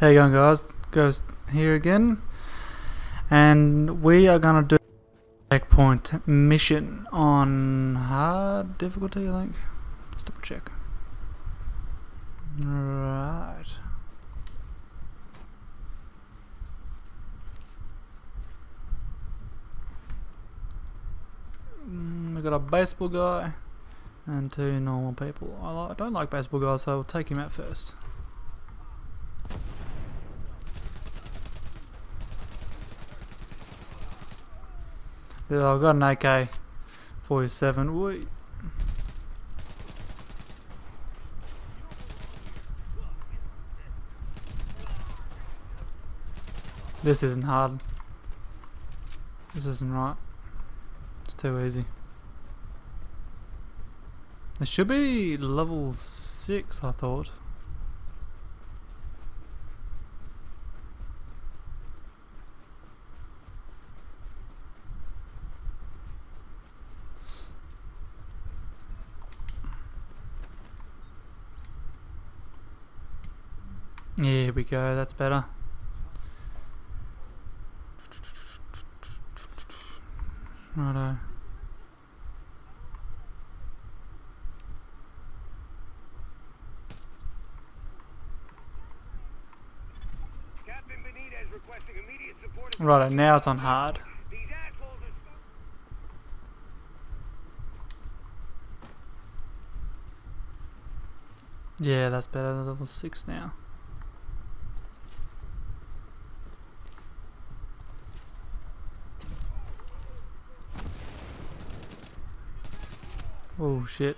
How you going guys? Ghost here again. And we are gonna do checkpoint mission on hard difficulty I think. Let's double check. Right. Mm, we got a baseball guy and two normal people. I don't like baseball guys, so we'll take him out first. Yeah, I've got an AK 47. Wait. This isn't hard. This isn't right. It's too easy. It should be level 6 I thought. Here we go, that's better. Righto. Right, now it's on hard. Yeah, that's better. Level 6 now. Oh shit.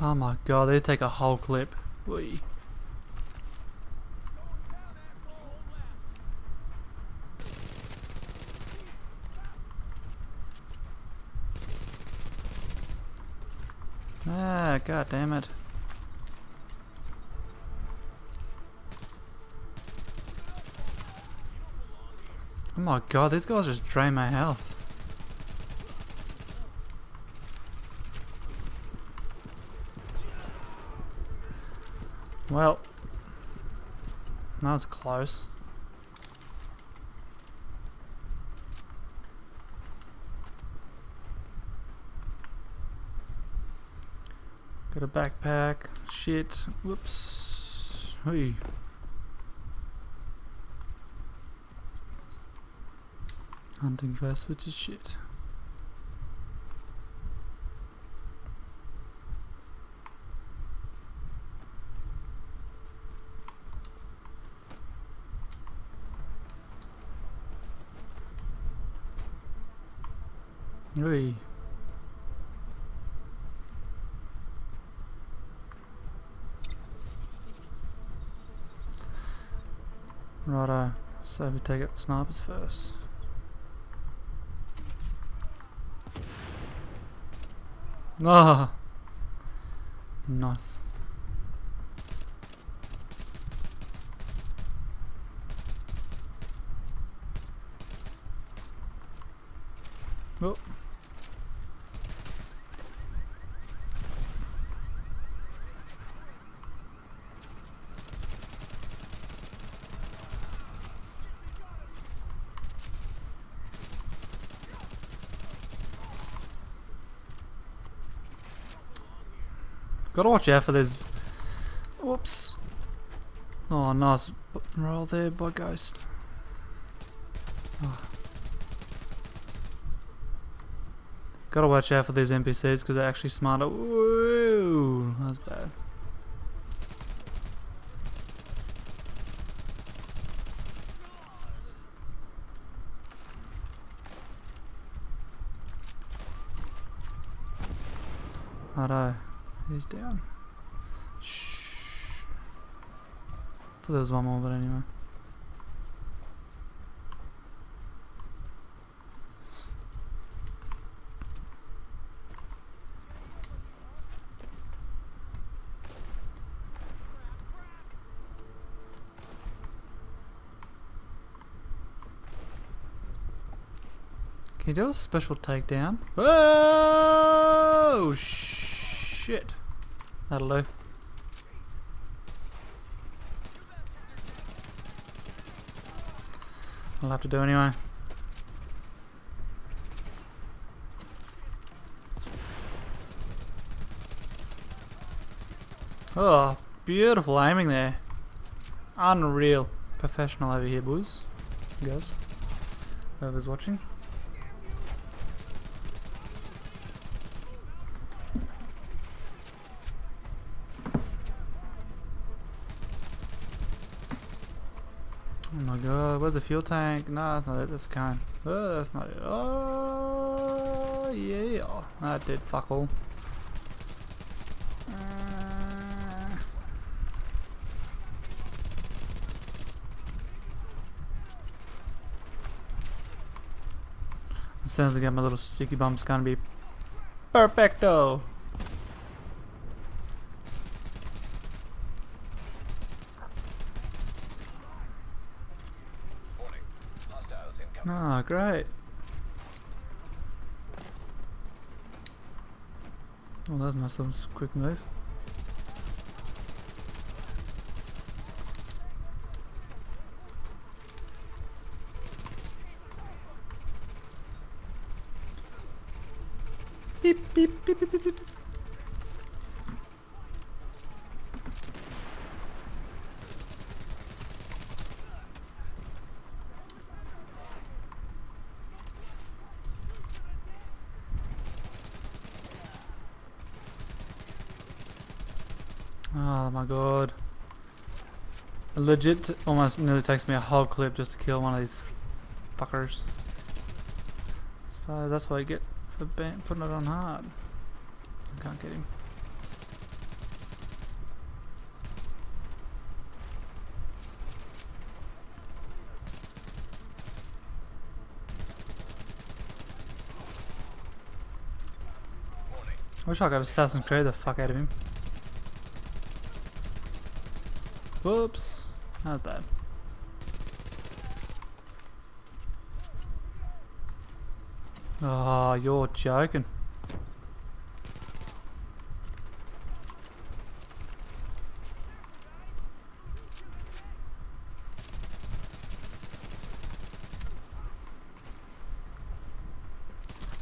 Oh my god, they take a whole clip. Wee. Ah, god damn it. Oh my god, these guys just drain my health. Well, that was close. Got a backpack. Shit. Whoops. Hey. Hunting vest, which is shit. Hey. So we take out the snipers first. Ah, nice. Oh. Gotta watch out for this. Whoops. Oh, nice roll there by Ghost. Oh. Gotta watch out for these NPCs because they're actually smarter. Whoa, that's bad. Righto he's down. Shh. Thought there was one more, but anyway. Can you do a special takedown? Oh! Shit! That'll do. I'll have to do anyway. Oh, beautiful aiming there. Unreal. Professional over here, boys. Girls. Whoever's watching. Oh where's the fuel tank? No, that's not it, that's a can. Oh, that's not it. Oh, yeah. That did fuck all. Uh, I get my little sticky bumps, gonna be perfecto. Great. Oh, that was nice little quick move. Oh my god. It legit almost nearly takes me a whole clip just to kill one of these fuckers. Suppose that's what you get for putting it on hard. I can't get him. I wish I could Assassin's Creed the fuck out of him. Whoops. Not bad. Oh, you're joking.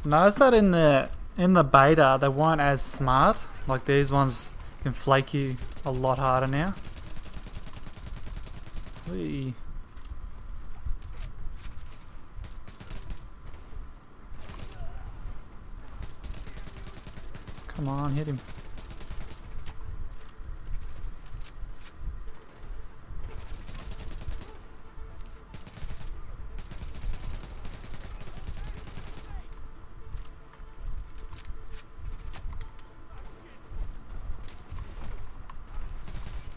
Notice that in the in the beta they weren't as smart. Like these ones can flake you a lot harder now. Whee. Come on, hit him.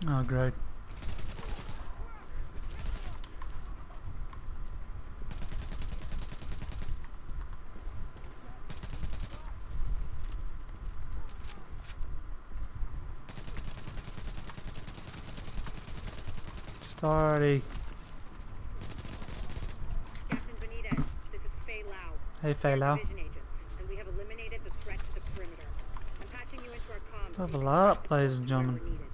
Oh, great. Already. Captain Benitez, this is Faye Lau. Hey, Faye Lau. Agents, and we have eliminated the threat to the perimeter. I'm patching you into our comms. Level up, ladies and gentlemen. Wherever needed.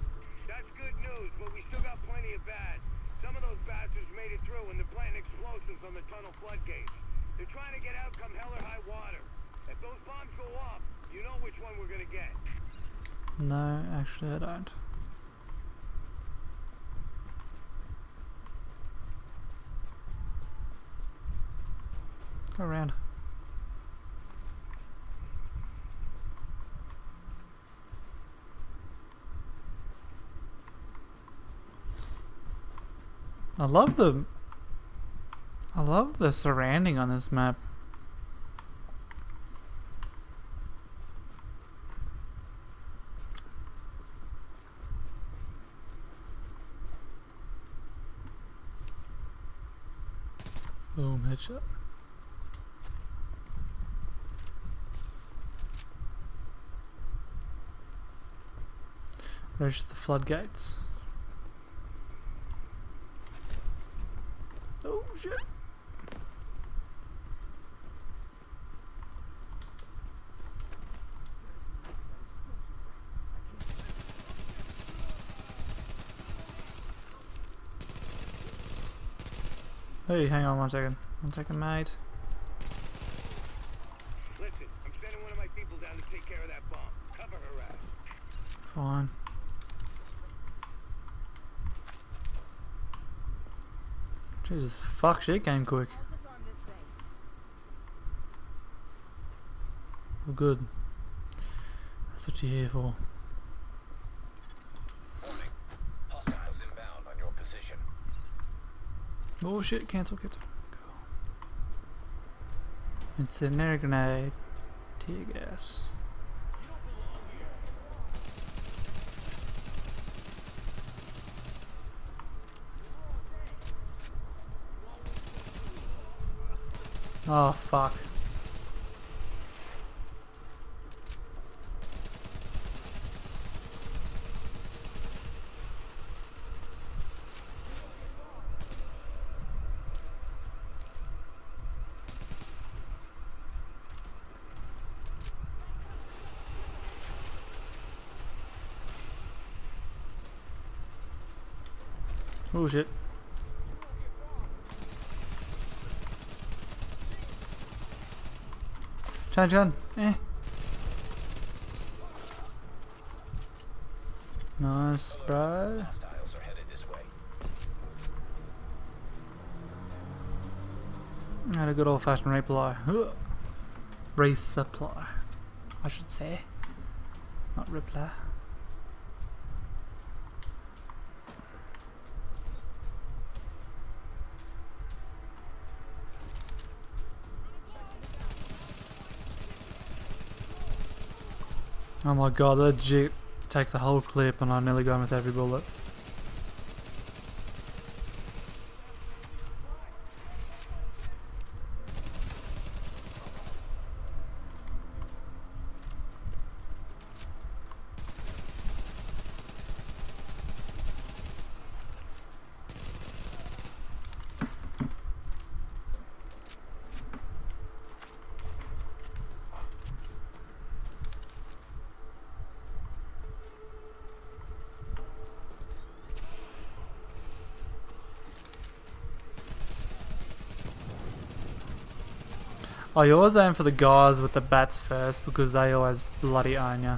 That's good news, but we still got plenty of bad. Some of those bastards made it through and they're planting explosives on the tunnel floodgates. They're trying to get out come hell or high water. If those bombs go off, you know which one we're gonna get. No, actually, I don't. Go around. I love the I love the surrounding on this map. Boom, headshot. Reach the floodgates. Oh shit. Hey, hang on one second. One second, mate. Listen, I'm sending one of my people down to take care of that bomb. Cover her ass. Fine. Jesus, fuck, shit came quick. Well, good. That's what you're here for. Oh shit, cancel, cancel. Go. Incendiary grenade. Tear gas. Oh fuck. Oh shit. Chan Chan, eh. Nice, bro. Had a good old fashioned reply. Resupply, I should say. Not reply. Oh my god, that jeep takes a whole clip and I nearly him with every bullet. Oh, you always aim for the guys with the bats first because they always bloody own ya.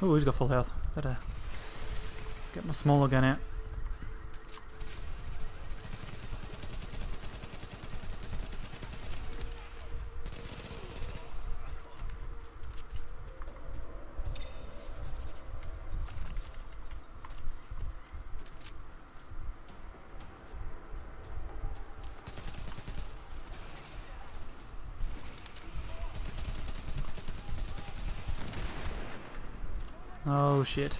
Oh, he's got full health. Better get my smaller gun out. Oh shit.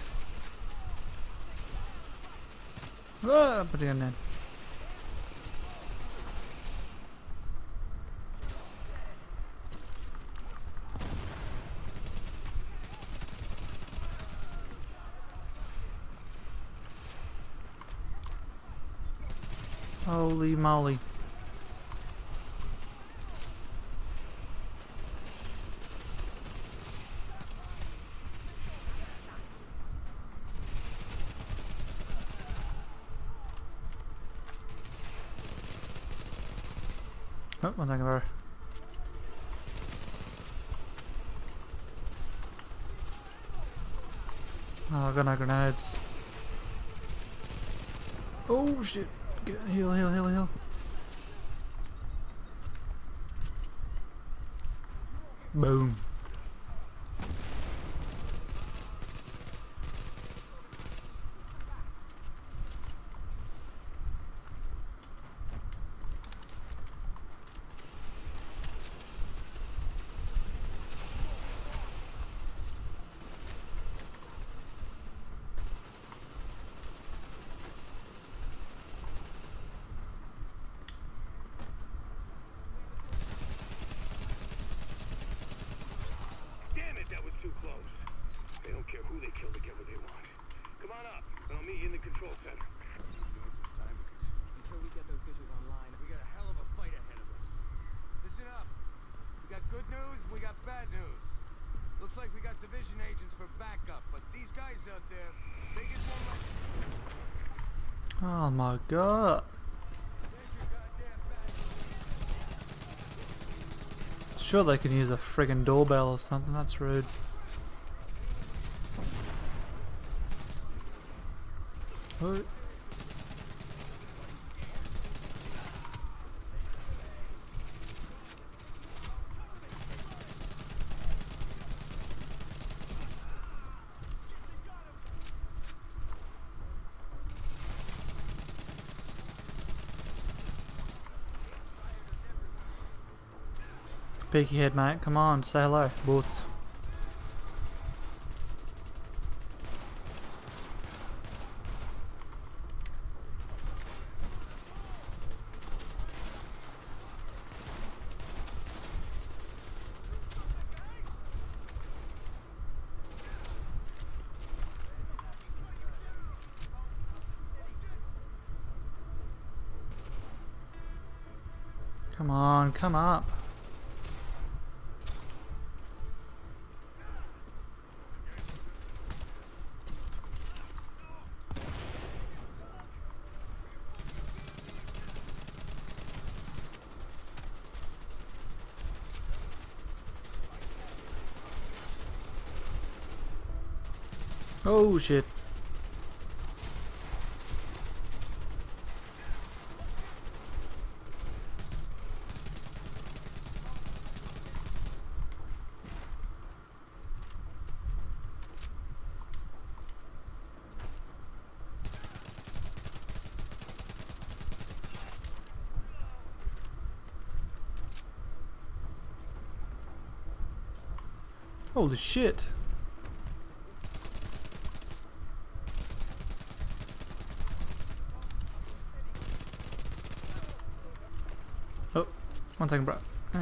Ah, put it in there. Holy moly. Oh, one second, bro. Oh, I got no grenades. Oh shit! Get, heal, heal, heal, heal. Boom. On up, and I'll meet you in the control center. we got a hell of a fight ahead of us. We got good news, we got bad news. Looks like we got division agents for backup, but these guys out there, they. Oh my god. Sure they can use a friggin' doorbell or something, that's rude. Oh. Peeky head, mate. Come on, say hello. Boots. Come on, come up. Oh shit. Holy shit. Oh, one second, bro. Eh.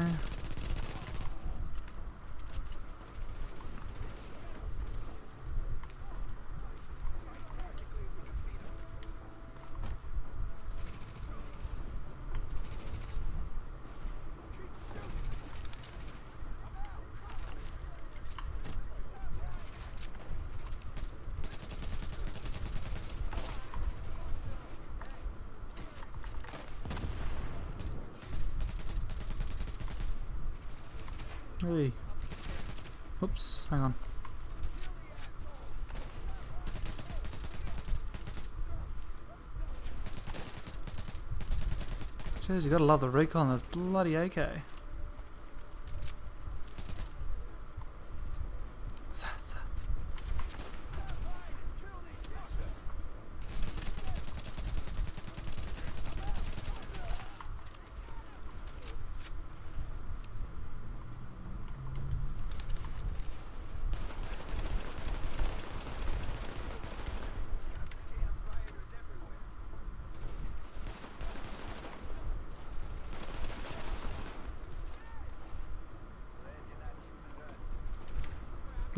Hey. Oops, hang on. Jeez, you gotta love the recoil on this bloody AK. Sa- sa-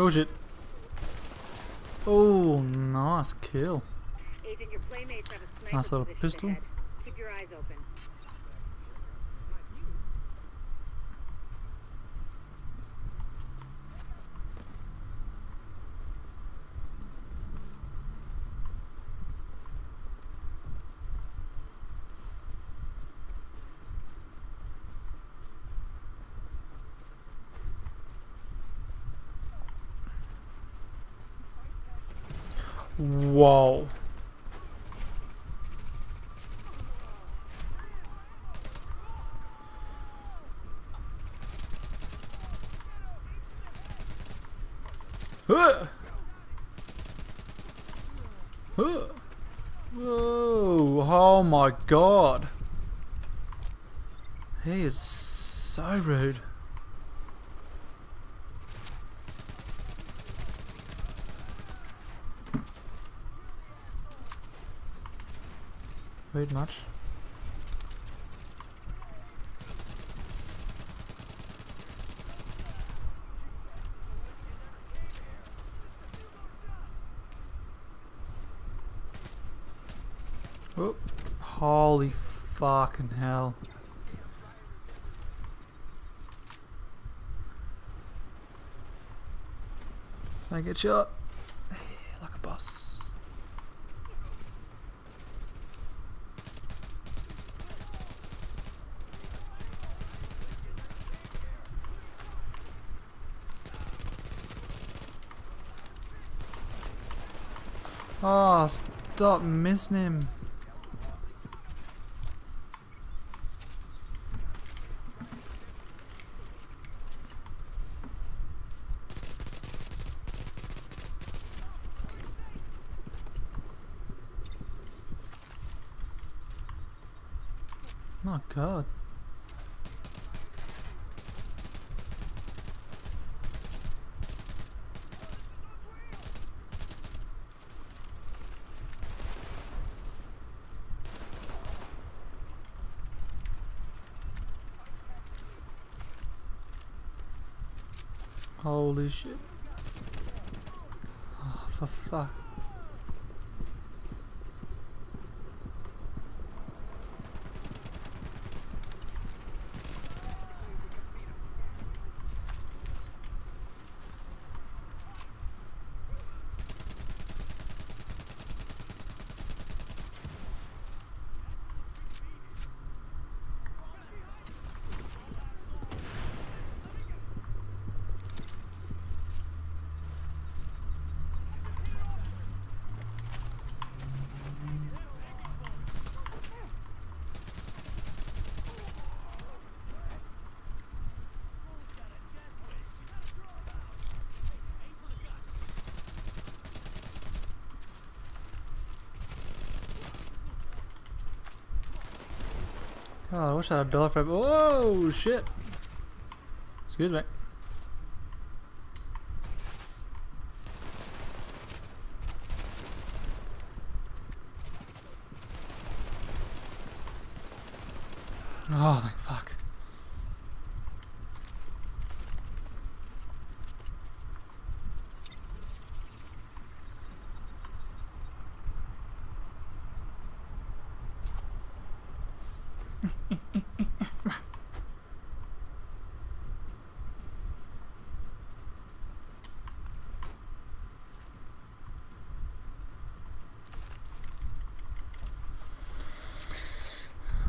Oh shit. Oh, nice kill. Agent, your playmates have a Nice little pistol. Keep your eyes open. Whoa. Huh. Huh. Whoa, oh my god. He is so rude. Much? Oh, holy fucking hell. Don't get shot. Like a boss. Oh, stop missing him. My god. Shit. Oh, for fuck. God, I wish I had a dollar for Whoa, oh, shit. Excuse me. Oh, thank fuck.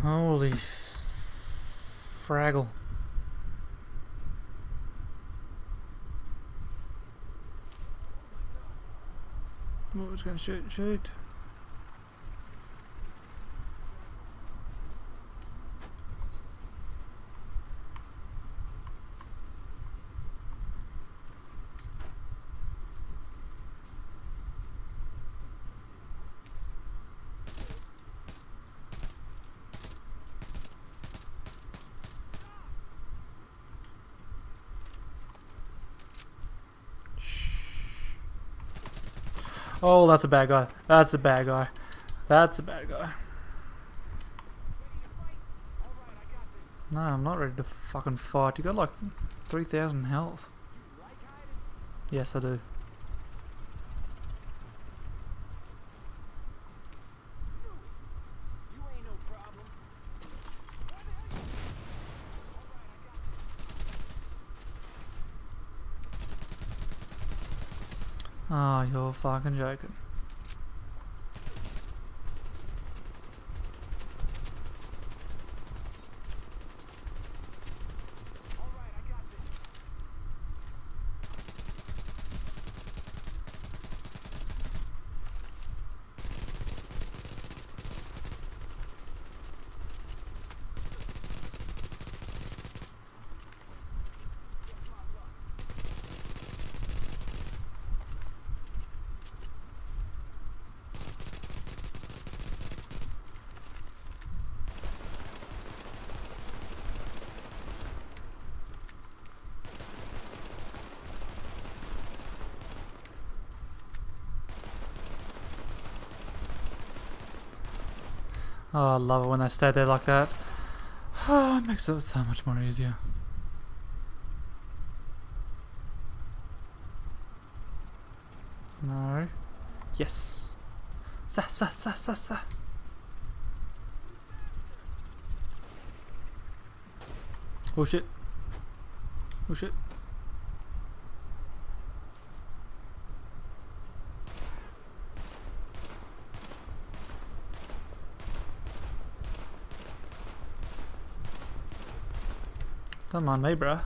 Holy fraggle. What was gonna shoot? Shoot. Oh, that's a bad guy. That's a bad guy. That's a bad guy. No, I'm not ready to fucking fight. You got like 3,000 health. Yes, I do. You're fucking joking. Oh, I love it when they stay there like that. Oh, it makes it so much more easier. No. Yes. Sa sa sa sa sa. Oh shit. Oh shit. Come on, me, bruh.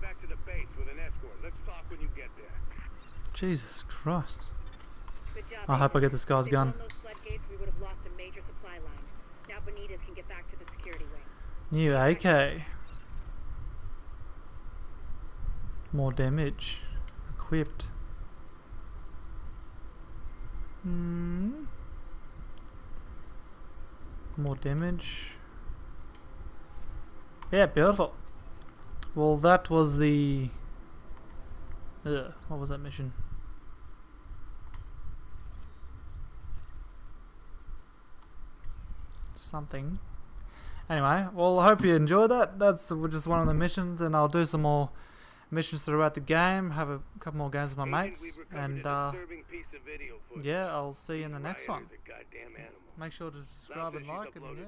back to the base with an escort. Let's talk when you get there. Jesus Christ. Good job. I hope I Agent. get this guy's If they gun. won those floodgates, we would have lost a major supply line. Now Benitez can get back to the security wing. New AK. More damage. Equipped. Hmm. More damage. Yeah, beautiful. Well, that was the. Ugh, what was that mission? Something. Anyway, well, I hope you enjoyed that. That's just one of the missions, and I'll do some more missions throughout the game. Have a couple more games with my mates, and uh, piece of video yeah, I'll see you in the next one. rioters are goddamn animals. Make sure to subscribe and like, and yeah,